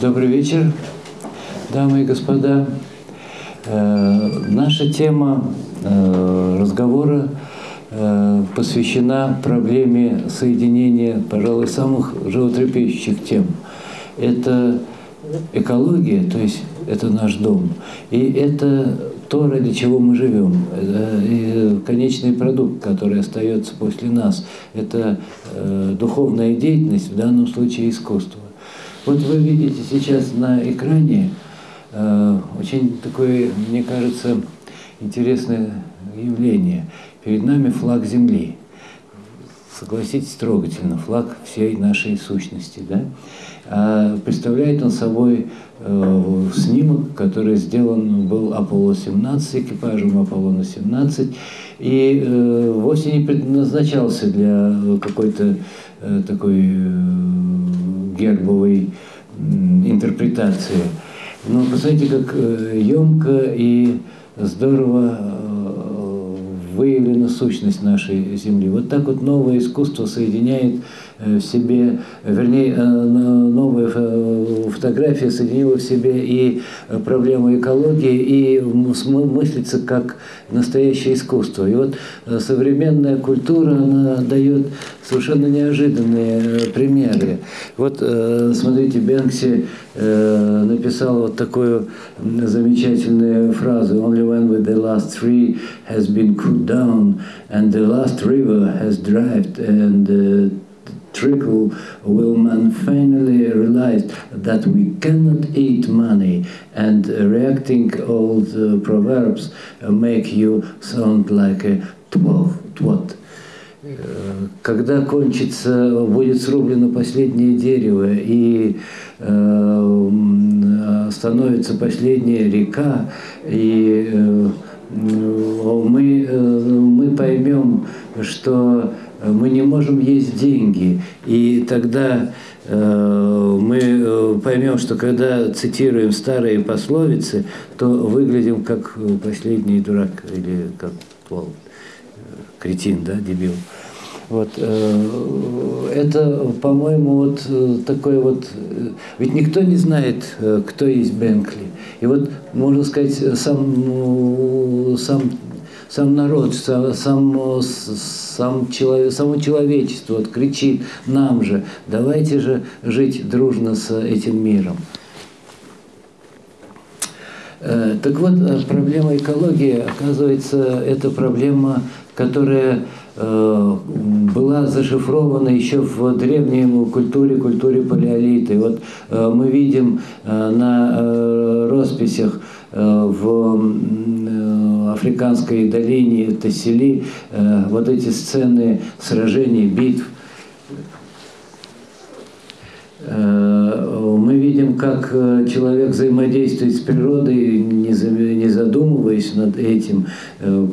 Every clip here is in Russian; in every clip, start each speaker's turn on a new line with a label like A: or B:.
A: Добрый вечер, дамы и господа. Э, наша тема э, разговора э, посвящена проблеме соединения, пожалуй, самых животрепещущих тем. Это экология, то есть это наш дом, и это то, ради чего мы живем. И конечный продукт, который остается после нас, это духовная деятельность, в данном случае искусство. Вот вы видите сейчас на экране э, очень такое, мне кажется, интересное явление. Перед нами флаг Земли. Согласитесь, трогательно, флаг всей нашей сущности. Да? А представляет он собой э, снимок, который сделан был Аполло-17, экипажем Аполлона-17, и э, вовсе не предназначался для какой-то э, такой гербовой интерпретации. Но посмотрите, как емко и здорово выявлена сущность нашей Земли. Вот так вот новое искусство соединяет Э, в себе, вернее, э, новая фотография соединила в себе и проблему экологии, и мыслится как настоящее искусство. И вот э, современная культура, она дает совершенно неожиданные примеры. Вот, смотрите, Бенкси написал вот такую замечательную фразу «Only when with the last tree has been cut down and the last river has dried and trickle will man finally realize that we cannot eat money and reacting the proverbs make you sound like a twat. Когда кончится, будет срублено последнее дерево и э, становится последняя река, и э, мы, э, мы поймем, что мы не можем есть деньги. И тогда э, мы э, поймем, что когда цитируем старые пословицы, то выглядим как последний дурак или как пол, кретин, да, дебил. Вот, э, это, по-моему, вот такой вот... Ведь никто не знает, кто есть Бенкли. И вот, можно сказать, сам, сам сам народ, сам, сам человек, само человечество вот кричит нам же, давайте же жить дружно с этим миром. Э, так вот, э, проблема экологии, оказывается, это проблема, которая э, была зашифрована еще в древней культуре, культуре палеолита. И вот мы видим на росписях в африканской долине Тассили, вот эти сцены сражений, битв. Э, мы видим, как э, человек взаимодействует с природой, не задумываясь над этим,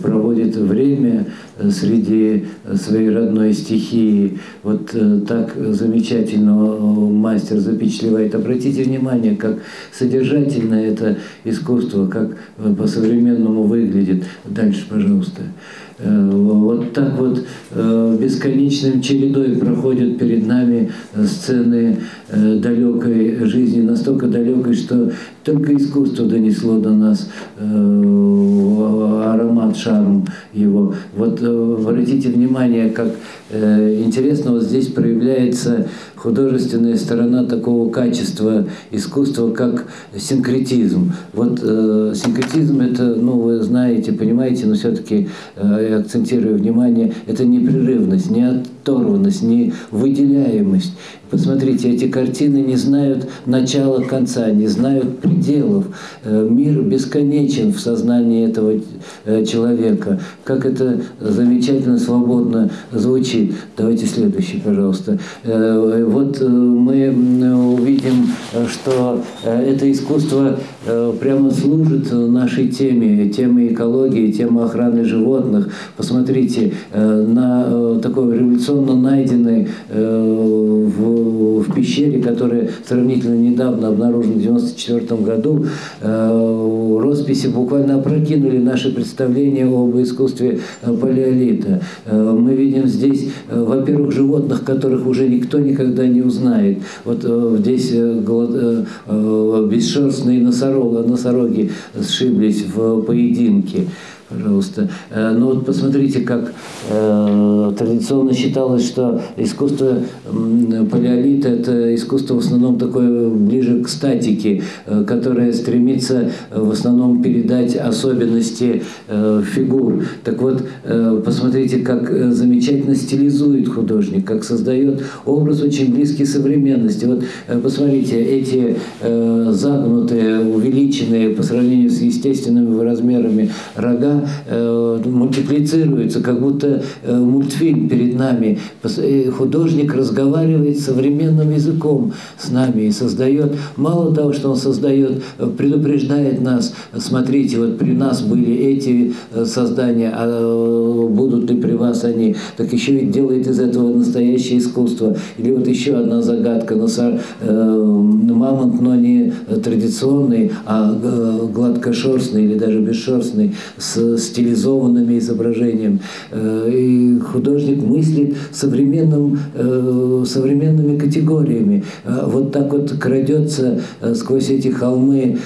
A: проводит время среди своей родной стихии. Вот так замечательно мастер запечатлевает. Обратите внимание, как содержательно это искусство, как по-современному выглядит. Дальше, пожалуйста. Э, вот так вот э, бесконечным чередой проходят перед нами сцены э, далекой жизни, настолько далекой, что только искусство донесло до нас аромат, шарм его. Вот обратите внимание, как интересно вот здесь проявляется художественная сторона такого качества искусства, как синкретизм. Вот э, синкретизм это, ну, вы знаете, понимаете, но все-таки э, акцентирую внимание, это непрерывность, не оторванность, не выделяемость. Посмотрите, эти картины не знают начала конца, не знают пределов. Э, мир бесконечен в сознании этого э, человека. Как это замечательно, свободно звучит. Давайте следующий, пожалуйста. Э, вот мы увидим, что это искусство э, прямо служит нашей теме, теме экологии, теме охраны животных. Посмотрите, на такой революционно найденной в, в пещере, которая сравнительно недавно обнаружена в 1994 году, росписи буквально опрокинули наши представления об искусстве палеолита. Мы видим здесь, во-первых, животных, которых уже никто никогда не узнает. Вот здесь бесшерстные носороги, носороги сшиблись в поединке пожалуйста. Э, ну вот посмотрите, как э, традиционно считалось, что искусство палеолита – это искусство в основном такое ближе к статике, э, которое стремится э, в основном передать особенности э, фигур. Так вот, э, посмотрите, как э, замечательно стилизует художник, как создает образ очень близкий современности. Вот э, посмотрите, эти э, загнутые, увеличенные по сравнению с естественными размерами рога, э, мультиплицируется, как будто э, мультфильм перед нами. Э, художник разговаривает современным языком с нами и создает, мало того, что он создает, э, предупреждает нас, смотрите, вот при нас были эти э, создания, а будут ли при вас они, так еще ведь делает из этого настоящее искусство. Или вот еще одна загадка, мамонт, но не традиционный, а гладкошерстный или даже бесшерстный, с стилизованными изображениями. Э, и художник мыслит современным, э, современными категориями. Э, вот так вот крадется сквозь эти холмы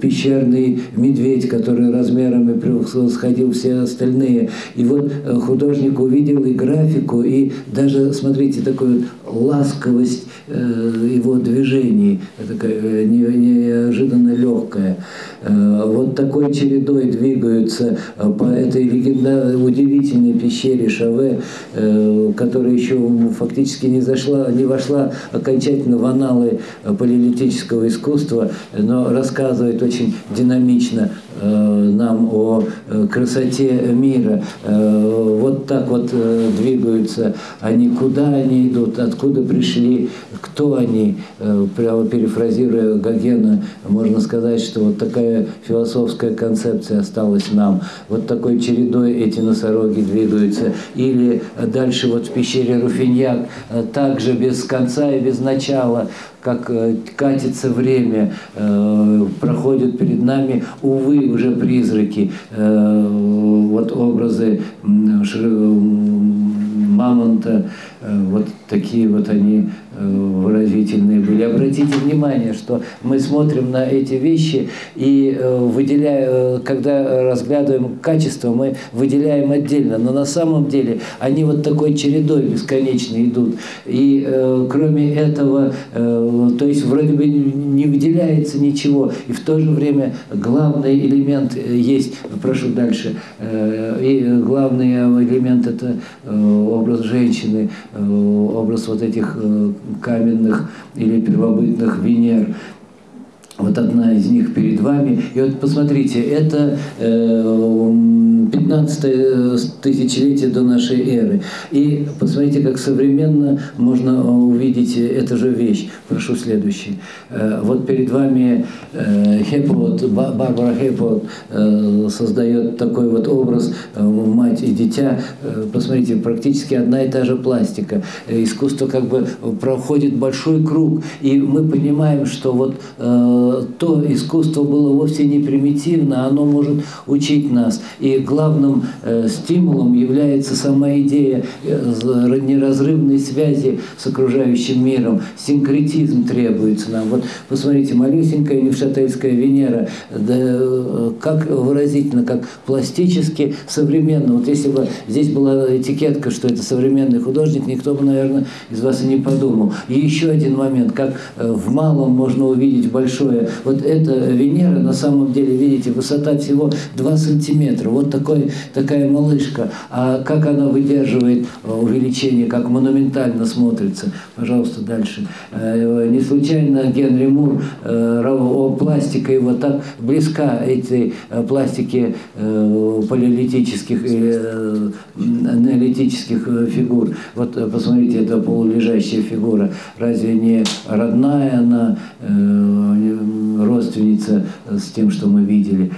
A: пещерный медведь, который размерами превосходил все остальные. И вот художник увидел и графику, и даже, смотрите, такую ласковость его движений, такая неожиданно легкая. Вот такой чередой двигаются э, по этой легендарной, удивительной пещере Шаве, э, которая еще фактически не, зашла, не вошла окончательно в аналы э, палеолитического искусства, но рассказывает очень динамично нам о красоте мира. Вот так вот двигаются они, куда они идут, откуда пришли, кто они. Прямо перефразируя Гогена, можно сказать, что вот такая философская концепция осталась нам. Вот такой чередой эти носороги двигаются. Или дальше вот в пещере Руфиньяк, э, также без конца и без начала, как э, катится время, э, проходят перед нами, увы, уже призраки, вот образы мамонта, вот такие вот они Э, выразительные были. Обратите внимание, что мы смотрим на эти вещи и э, выделяя, э, когда разглядываем качество, мы выделяем отдельно, но на самом деле они вот такой чередой бесконечно идут. И кроме этого, то есть вроде бы не выделяется ничего, и в то же время главный элемент есть, прошу дальше, и главный элемент это образ женщины, образ вот этих каменных или первобытных Венер. Вот одна из них перед вами. И вот посмотрите, это э, 15 э, тысячелетие до нашей эры. И посмотрите, как современно можно увидеть эту же вещь. Прошу следующий. Э, вот перед вами э, Хеппот, Барбара Хеппот создает такой вот образ мать и дитя. Посмотрите, практически одна и та же пластика. Искусство как бы проходит большой круг. И мы понимаем, что вот то искусство было вовсе не примитивно, оно может учить нас. И главным э, стимулом является сама идея э, неразрывной связи с окружающим миром. Синкретизм требуется нам. Вот посмотрите, малюсенькая невшательская Венера, да, э, как выразительно, как пластически современно. Вот если бы здесь была этикетка, что это современный художник, никто бы, наверное, из вас и не подумал. И еще один момент, как в малом можно увидеть большое. Вот эта Венера, на самом деле, видите, высота всего 2 сантиметра. Вот так такой, такая малышка, а как она выдерживает увеличение, как монументально смотрится. Пожалуйста, дальше. Не случайно Генри Мур, пластика его так близка этой пластике палеолитических и неолитических фигур. Вот посмотрите, это полулежащая фигура. Разве не родная она, родственница с тем, что мы видели?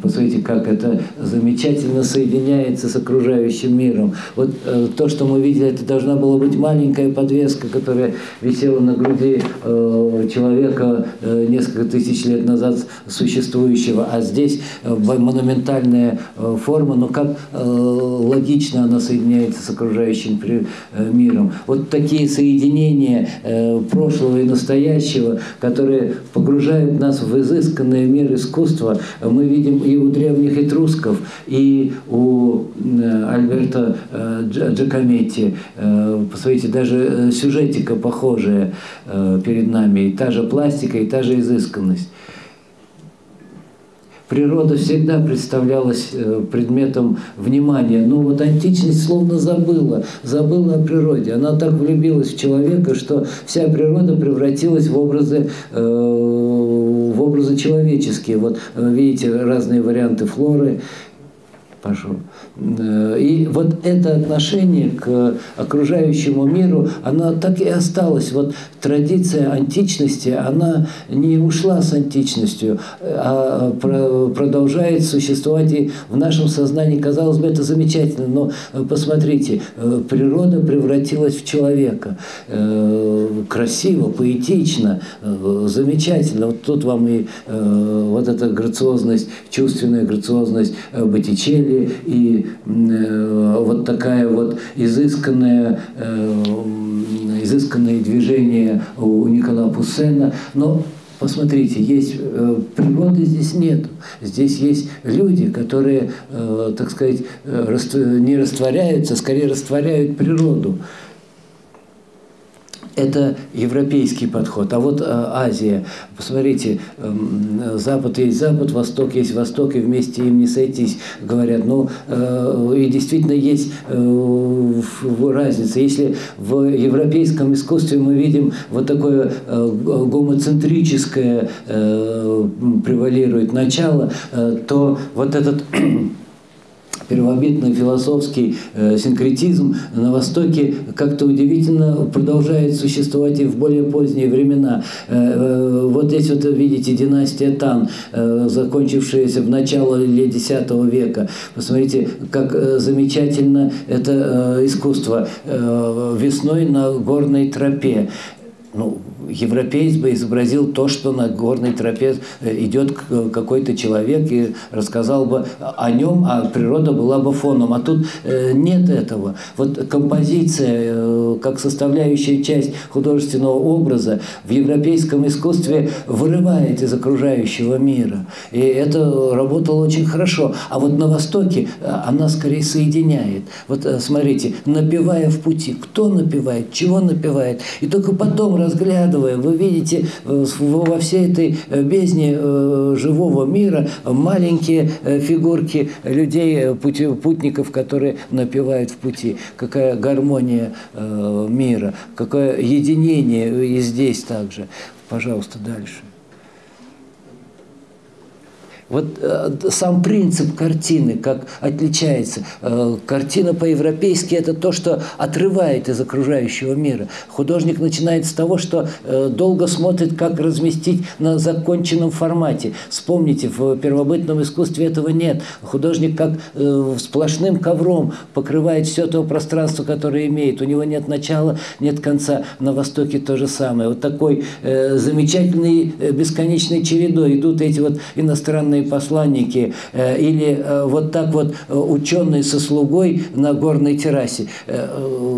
A: Посмотрите, как это замечательно соединяется с окружающим миром. Вот э, то, что мы видели, это должна была быть маленькая подвеска, которая висела на груди э, человека э, несколько тысяч лет назад существующего, а здесь э, монументальная э, форма, но как э, логично она соединяется с окружающим при, э, миром. Вот такие соединения э, прошлого и настоящего, которые погружают нас в изысканный мир искусства, мы видим и у древних этрусков, и у э, Альберта э, Джакометти. Э, посмотрите, даже сюжетика похожая перед нами, и та же пластика, и та же изысканность. Природа всегда представлялась предметом внимания, но вот античность словно забыла, забыла о природе. Она так влюбилась в человека, что вся природа превратилась в образы в образы человеческие. Вот видите разные варианты флоры, пошел. Э, и вот это отношение к окружающему миру, оно так и осталось. Вот традиция античности, она не ушла с античностью, а продолжает существовать и в нашем сознании. Казалось бы, это замечательно, но э, посмотрите, э, природа превратилась в человека. Красиво, поэтично, замечательно. Вот тут вам и вот эта грациозность, чувственная грациозность Боттичелли, деле и э, вот такая вот изысканная, э, изысканное движение у Никола Пуссена. Но Посмотрите, есть э, природы здесь нет. Здесь есть люди, которые, э, так сказать, э, не растворяются, скорее растворяют природу это европейский подход. А вот э, Азия, посмотрите, э, Запад есть Запад, Восток есть Восток, и вместе им не сойтись, говорят. Ну, э, и действительно есть э, разница. Если в европейском искусстве мы видим вот такое гомоцентрическое превалирует начало, то вот этот первобытный философский э, синкретизм на Востоке как-то удивительно продолжает существовать и в более поздние времена. Э, э, вот здесь вот видите династия Тан, закончившаяся в начале X века. Посмотрите, как замечательно это искусство весной на горной тропе. Ну, европеец бы изобразил то, что на горной тропе э, идет какой-то человек и рассказал бы о нем, а природа была бы фоном. А тут э, нет этого. Вот композиция, э, как составляющая часть художественного образа, в европейском искусстве вырывает из окружающего мира. И это работало очень хорошо. А вот на Востоке она скорее соединяет. Вот смотрите, напевая в пути. Кто напевает, чего напевает. И только потом разглядывая разглядывая, вы видите э, во всей этой э, бездне э, живого мира маленькие фигурки людей, путников, которые напевают в пути. Какая гармония мира, какое единение и здесь также. Пожалуйста, дальше. Вот э, сам принцип картины, как отличается. Э, картина по-европейски – это то, что отрывает из окружающего мира. Художник начинает с того, что э, долго смотрит, как разместить на законченном формате. Вспомните, в первобытном искусстве этого нет. Художник как э, сплошным ковром покрывает все то пространство, которое имеет. У него нет начала, нет конца. На Востоке то же самое. Вот такой э, замечательный, э, бесконечной чередой идут эти вот иностранные ученые посланники э, или э, вот так вот э, ученый со слугой на горной террасе.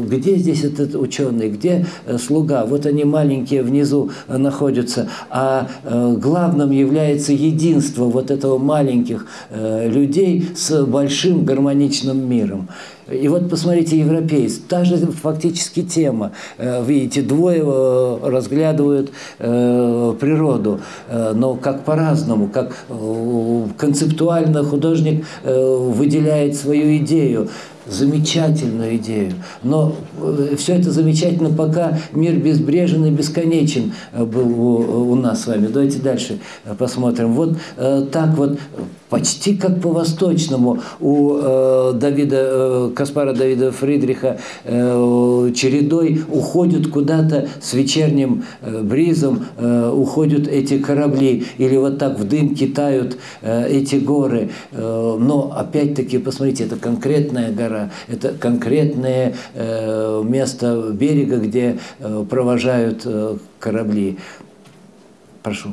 A: Где здесь этот ученый, где слуга? Вот они маленькие внизу находятся, а главным является единство вот этого маленьких людей с большим гармоничным миром. И вот посмотрите, европейцы, та же фактически тема. Э, видите, двое э, разглядывают э, природу, но как по-разному, как концептуально художник выделяет свою идею замечательную идею. Но э, все это замечательно, пока мир безбрежен и бесконечен э, был у, у нас с вами. Давайте дальше э, посмотрим. Вот так вот почти как по-восточному у э, Давида, э, Каспара Давида Фридриха э, чередой уходят куда-то с вечерним э, бризом, э, уходят эти корабли, или вот так в дым китают э, эти горы. Э, но опять-таки, посмотрите, это конкретная гора, это конкретное э, место берега, где э, провожают э, корабли. Прошу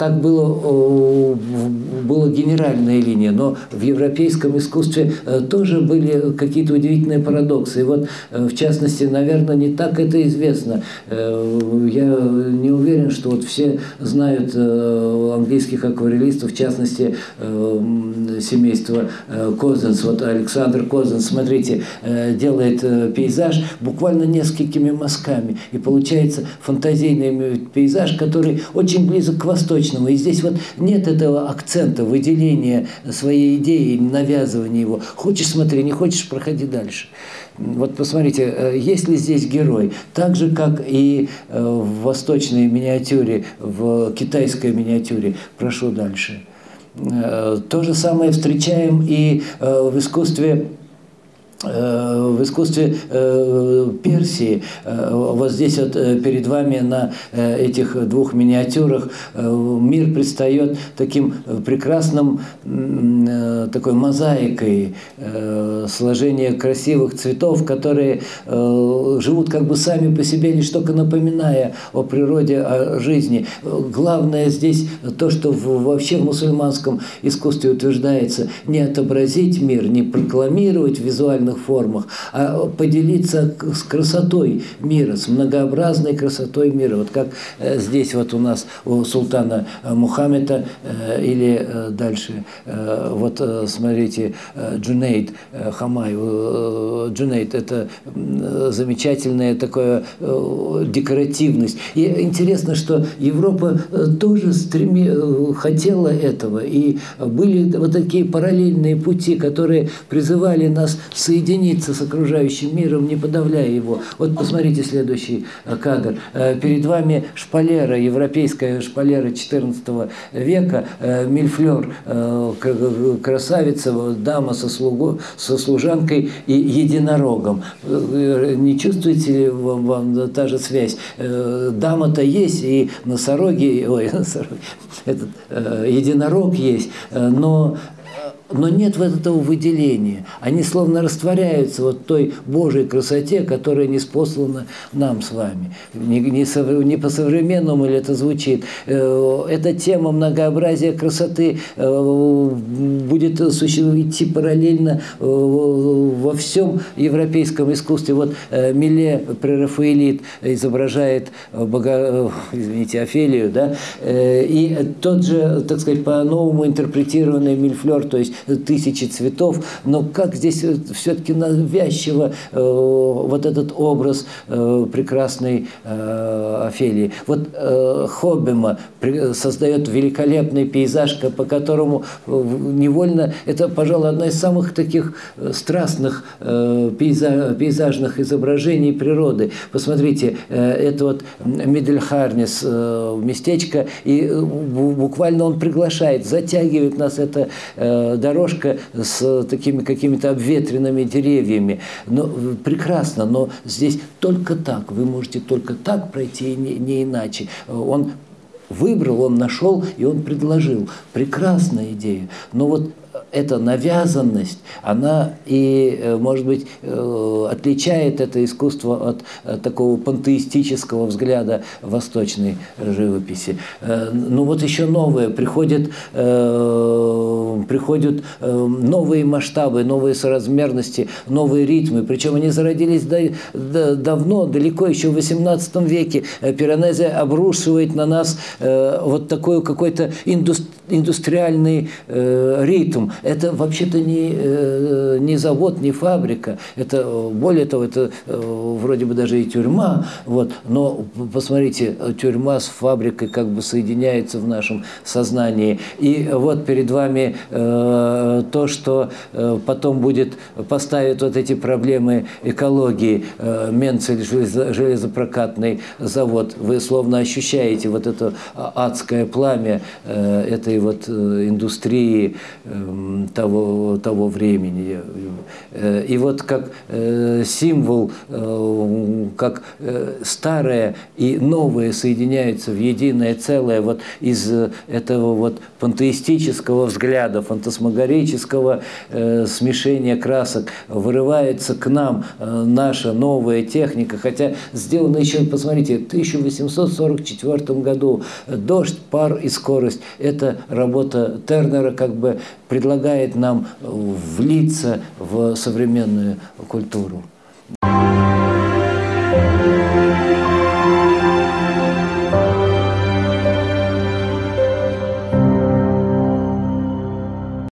A: так было, была генеральная линия, но в европейском искусстве э, тоже были какие-то удивительные парадоксы. И вот, э, в частности, наверное, не так это известно. Э, я не уверен, что вот все знают английских акварелистов, в частности, семейство Козенс. Вот Александр Козенс, смотрите, делает пейзаж буквально несколькими мазками. И получается фантазийный пейзаж, который очень близок к восточному личного. И здесь вот нет этого акцента, выделения своей идеи, навязывания его. Хочешь – смотри, не хочешь – проходи дальше. Вот посмотрите, э, есть ли здесь герой? Так же, как и э, в восточной миниатюре, в китайской миниатюре. Прошу дальше. Э, то же самое встречаем и в искусстве в искусстве э, Персии, э, вот здесь вот перед вами на этих двух миниатюрах мир предстает таким прекрасным, такой мозаикой сложения красивых цветов, которые живут как бы сами по себе, лишь только напоминая о природе, о жизни. Главное здесь то, что вообще в мусульманском искусстве утверждается, не отобразить мир, не прокламировать визуально разных формах, а поделиться с красотой мира, с многообразной красотой мира. Вот как э, здесь вот у нас у султана э, Мухаммеда э, или дальше, вот смотрите, Джунейд Хамай. Джунейд – это замечательная такая декоративность. И интересно, что Европа тоже стреми... хотела этого. И были вот такие параллельные пути, которые призывали нас соединиться соединиться с окружающим миром, не подавляя его. Вот посмотрите следующий э, кадр. Э, перед вами шпалера, европейская шпалера XIV века, э, мильфлер, красавица, дама со, слугу, со служанкой и единорогом. Не чувствуете ли вам, вам та же связь? Дама-то есть, и носороги, ой, носороги, этот единорог есть, но но нет вот этого выделения. Они словно растворяются вот той Божьей красоте, которая не спослана нам с вами. Не, не, не по-современному ли это звучит. Э, эта тема многообразия красоты э, будет идти параллельно э, во всем европейском искусстве. Вот Миле прерафаэлит изображает бога, извините, Офелию, да, и тот же, так сказать, по-новому интерпретированный Мильфлер, то есть тысячи цветов, но как здесь э, все-таки навязчиво э, вот этот образ э, прекрасной э, Офелии. Вот э, Хоббема создает великолепный пейзаж, по которому э, невольно, это, пожалуй, одна из самых таких э, страстных э, пейзаж, пейзажных изображений природы. Посмотрите, э, это вот Медельхарнис, э, местечко, и буквально он приглашает, затягивает нас это э, дорожка с такими какими-то обветренными деревьями. Но, э, прекрасно, но здесь только так, вы можете только так пройти, не, не иначе. Он выбрал, он нашел и он предложил. Прекрасная идея. Но вот эта навязанность, она и, э, может быть, э, отличает это искусство от э, такого пантеистического взгляда восточной живописи. Ну вот еще новое, приходят, приходят новые масштабы, новые соразмерности, новые ритмы, причем они зародились давно, далеко, еще в XVIII веке. Пиранезе обрушивает на нас вот такой какой-то индустриальный ритм. Это вообще-то не, э, не завод, не фабрика. Это, более того, это э, вроде бы даже и тюрьма. Вот. Но посмотрите, тюрьма с фабрикой как бы соединяется в нашем сознании. И вот перед вами э, то, что э, потом будет поставить вот эти проблемы экологии. Э, Менцель железопрокатный завод. Вы словно ощущаете вот это адское пламя э, этой вот э, индустрии э, того, того времени. Э, и вот как э, символ, э, как старое и новое соединяются в единое целое вот из этого вот пантеистического взгляда, фантасмагорического смешения красок. Вырывается к нам наша новая техника, хотя сделано еще, посмотрите, в 1844 году. «Дождь, пар и скорость» – это работа Тернера, как бы предлагает нам влиться в современную культуру.